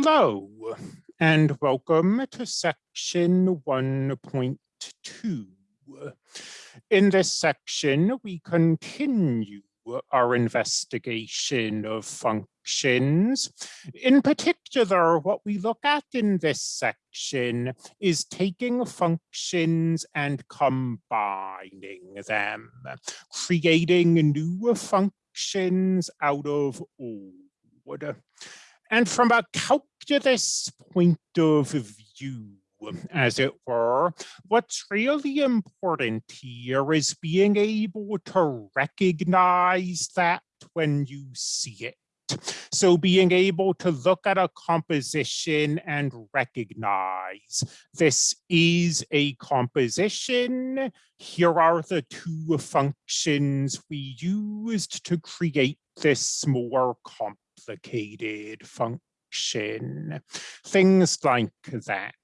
Hello, and welcome to section 1.2. In this section, we continue our investigation of functions. In particular, what we look at in this section is taking functions and combining them, creating new functions out of old. And from a calculus point of view, as it were, what's really important here is being able to recognize that when you see it. So being able to look at a composition and recognize this is a composition. Here are the two functions we used to create this more complex complicated function, things like that.